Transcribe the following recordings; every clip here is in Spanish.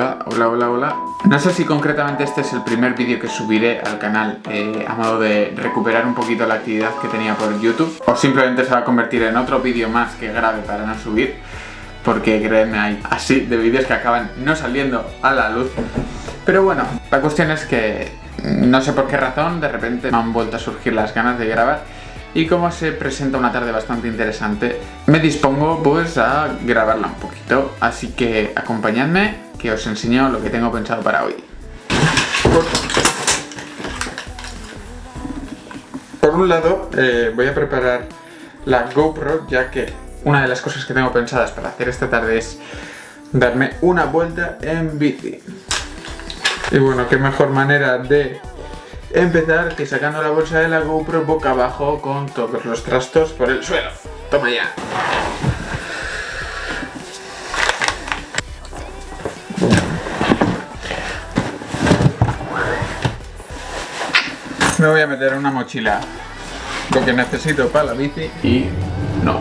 Hola, hola, hola. No sé si concretamente este es el primer vídeo que subiré al canal eh, a modo de recuperar un poquito la actividad que tenía por YouTube o simplemente se va a convertir en otro vídeo más que grave para no subir porque créeme hay así de vídeos que acaban no saliendo a la luz pero bueno, la cuestión es que no sé por qué razón de repente me han vuelto a surgir las ganas de grabar y como se presenta una tarde bastante interesante, me dispongo pues a grabarla un poquito. Así que acompañadme que os enseño lo que tengo pensado para hoy. Por un lado, eh, voy a preparar la GoPro, ya que una de las cosas que tengo pensadas para hacer esta tarde es darme una vuelta en bici. Y bueno, qué mejor manera de empezar que sacando la bolsa de la GoPro boca abajo con todos los trastos por el suelo. Toma ya. Me voy a meter una mochila lo que necesito para la bici y no.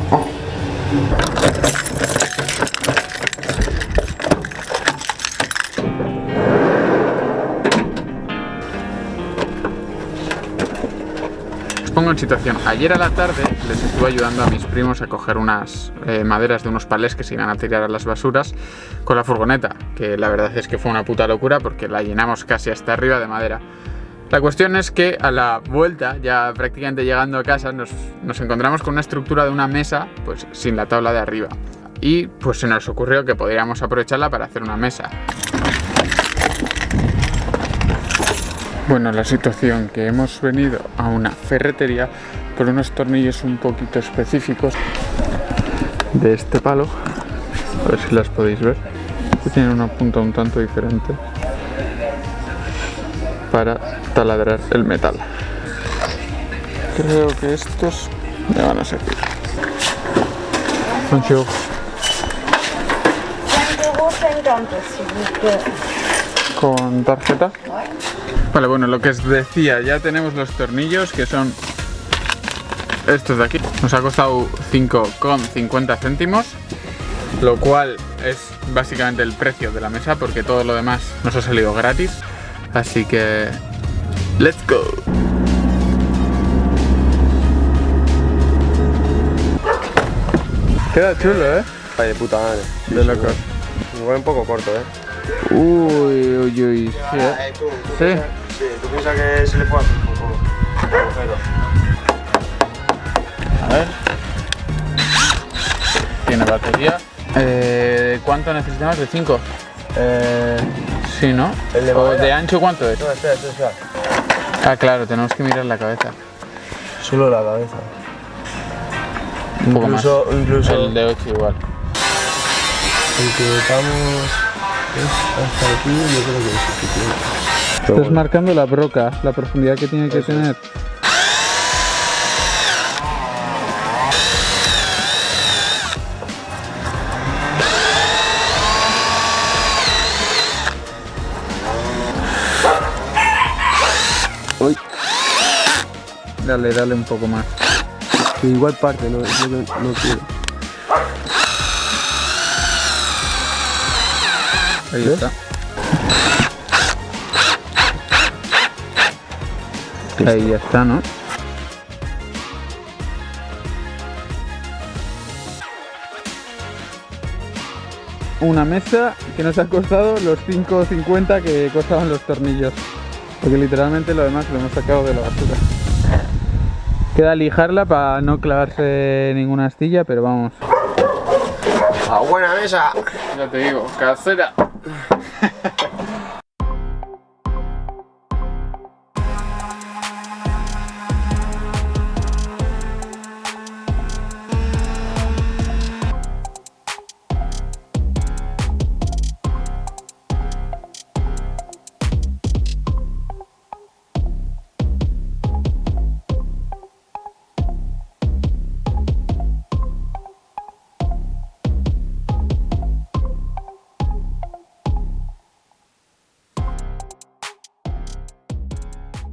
Pongo en situación. Ayer a la tarde les estuve ayudando a mis primos a coger unas eh, maderas de unos palés que se iban a tirar a las basuras con la furgoneta, que la verdad es que fue una puta locura porque la llenamos casi hasta arriba de madera. La cuestión es que a la vuelta, ya prácticamente llegando a casa, nos, nos encontramos con una estructura de una mesa pues sin la tabla de arriba. Y pues se nos ocurrió que podríamos aprovecharla para hacer una mesa. Bueno, la situación que hemos venido a una ferretería por unos tornillos un poquito específicos de este palo, a ver si las podéis ver, que tienen una punta un tanto diferente para taladrar el metal. Creo que estos me van a servir. Con tarjeta. Vale, bueno, lo que os decía, ya tenemos los tornillos que son estos de aquí. Nos ha costado 5,50 céntimos, lo cual es básicamente el precio de la mesa porque todo lo demás nos ha salido gratis. Así que... ¡Let's go! Queda chulo, ¿eh? Ay, de puta madre. De locos. Igual un poco corto, ¿eh? Uy, uy, uy. Eh, tú, tú ¿Sí? piensas- Sí, tú piensas que se le puede hacer un poco agujero. A ver. Tiene batería. Eh, ¿Cuánto necesitamos? ¿De 5? Eh, sí, ¿no? ¿El de ¿O de ancho cuánto es? No, espera, espera, espera. Ah, claro, tenemos que mirar la cabeza. Solo la cabeza. Un poco incluso, más. incluso El de 8 igual. el que vamos es hasta aquí, yo creo que es suficiente. Estás marcando la broca, la profundidad que tiene que tener. Uy. Dale, dale un poco más. Que igual parte, no, no, no quiero. Ahí ¿Ves? está. Ahí ya está, ¿no? Una mesa que nos ha costado los 5.50 que costaban los tornillos. Porque literalmente lo demás lo hemos sacado de la basura. Queda lijarla para no clavarse ninguna astilla, pero vamos. ¡A buena mesa! Ya te digo, casera.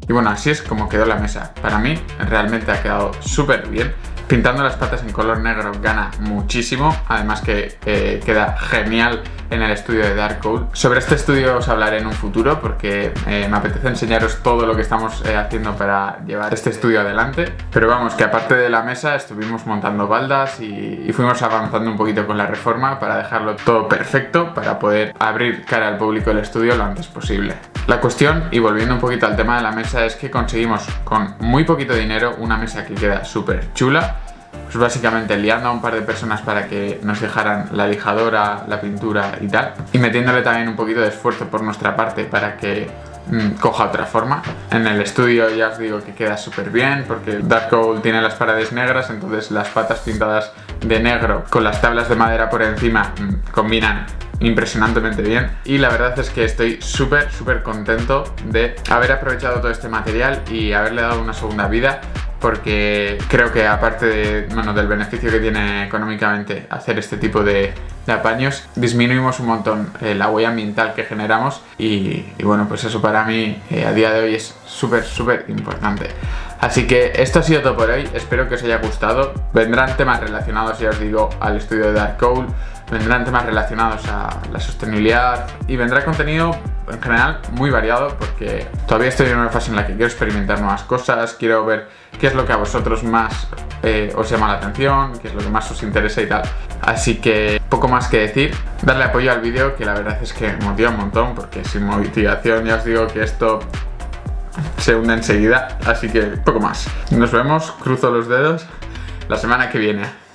Y bueno, así es como quedó la mesa. Para mí realmente ha quedado súper bien. Pintando las patas en color negro gana muchísimo, además que eh, queda genial en el estudio de Dark Code. Sobre este estudio os hablaré en un futuro porque eh, me apetece enseñaros todo lo que estamos eh, haciendo para llevar este estudio adelante. Pero vamos, que aparte de la mesa estuvimos montando baldas y, y fuimos avanzando un poquito con la reforma para dejarlo todo perfecto para poder abrir cara al público el estudio lo antes posible. La cuestión, y volviendo un poquito al tema de la mesa, es que conseguimos con muy poquito dinero una mesa que queda súper chula pues básicamente liando a un par de personas para que nos dejaran la lijadora, la pintura y tal y metiéndole también un poquito de esfuerzo por nuestra parte para que mm, coja otra forma. En el estudio ya os digo que queda súper bien porque Dark tiene las paredes negras entonces las patas pintadas de negro con las tablas de madera por encima mm, combinan impresionantemente bien y la verdad es que estoy súper súper contento de haber aprovechado todo este material y haberle dado una segunda vida porque creo que aparte bueno, del beneficio que tiene económicamente hacer este tipo de, apaños, disminuimos un montón eh, la huella ambiental que generamos y, bueno, pues eso para mí eh, a día de hoy es súper, súper importante. Así que esto ha sido todo por hoy, espero que os haya gustado. Vendrán temas relacionados, ya os digo, al estudio de Dark Cowl, vendrán temas relacionados a la sostenibilidad y vendrá contenido en general muy variado porque todavía estoy en una fase en la que quiero experimentar nuevas cosas, quiero ver qué es lo que a vosotros más eh, os llama la atención, qué es lo que más os interesa y tal. Así que poco más que decir, darle apoyo al vídeo que la verdad es que motiva un montón porque sin motivación ya os digo que esto se hunde enseguida, así que poco más. Nos vemos, cruzo los dedos, la semana que viene.